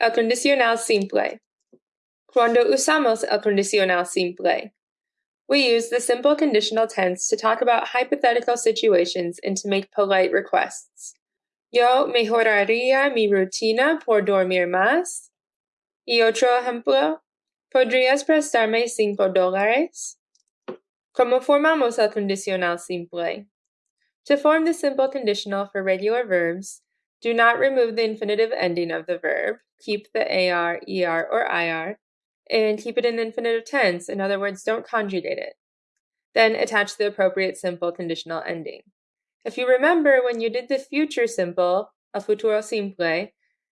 El condicional simple. Cuando usamos el condicional simple? We use the simple conditional tense to talk about hypothetical situations and to make polite requests. Yo mejoraría mi rutina por dormir más. Y otro ejemplo, ¿podrías prestarme cinco dólares? ¿Cómo formamos el condicional simple? To form the simple conditional for regular verbs, do not remove the infinitive ending of the verb, keep the AR, ER, or IR, and keep it in the infinitive tense. In other words, don't conjugate it. Then attach the appropriate simple conditional ending. If you remember when you did the future simple, a futuro simple,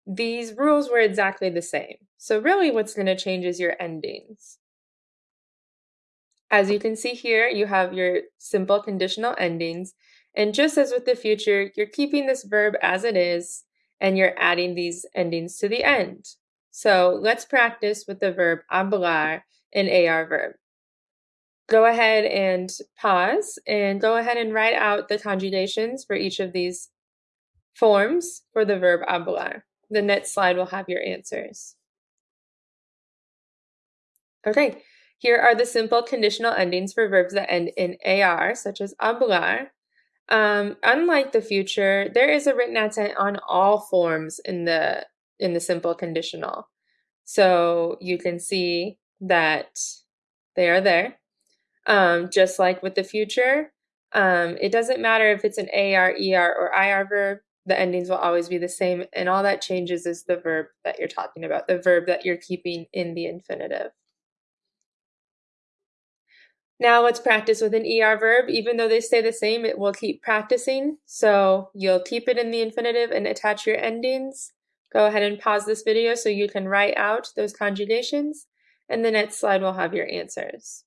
these rules were exactly the same. So really what's going to change is your endings. As you can see here, you have your simple conditional endings, and just as with the future, you're keeping this verb as it is and you're adding these endings to the end. So let's practice with the verb hablar, an AR verb. Go ahead and pause and go ahead and write out the conjugations for each of these forms for the verb hablar. The next slide will have your answers. Okay, here are the simple conditional endings for verbs that end in AR, such as hablar, um, unlike the future, there is a written accent on all forms in the in the simple conditional. So you can see that they are there. Um, just like with the future, um, it doesn't matter if it's an AR, ER, or IR verb, the endings will always be the same. And all that changes is the verb that you're talking about, the verb that you're keeping in the infinitive. Now let's practice with an ER verb. Even though they stay the same, it will keep practicing. So you'll keep it in the infinitive and attach your endings. Go ahead and pause this video so you can write out those conjugations. And the next slide will have your answers.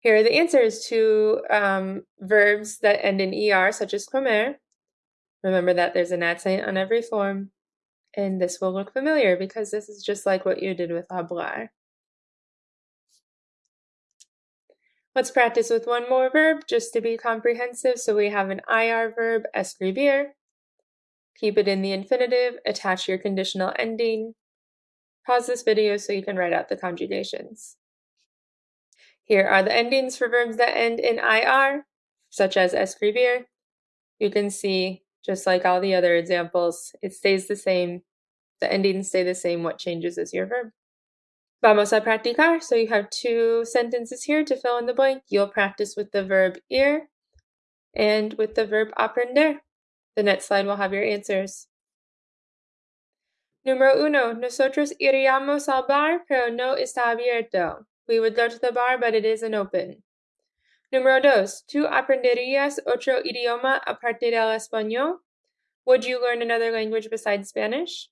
Here are the answers to um, verbs that end in ER, such as comer. Remember that there's an accent on every form. And this will look familiar because this is just like what you did with hablar. Let's practice with one more verb just to be comprehensive. So we have an IR verb, escribir. Keep it in the infinitive, attach your conditional ending. Pause this video so you can write out the conjugations. Here are the endings for verbs that end in IR, such as escribir. You can see, just like all the other examples, it stays the same. The endings stay the same. What changes is your verb. Vamos a practicar. So you have two sentences here to fill in the blank. You'll practice with the verb ir and with the verb aprender. The next slide will have your answers. Número uno, nosotros iríamos al bar, pero no está abierto. We would go to the bar, but it isn't open. Número dos, ¿tú aprenderías otro idioma aparte del español? Would you learn another language besides Spanish?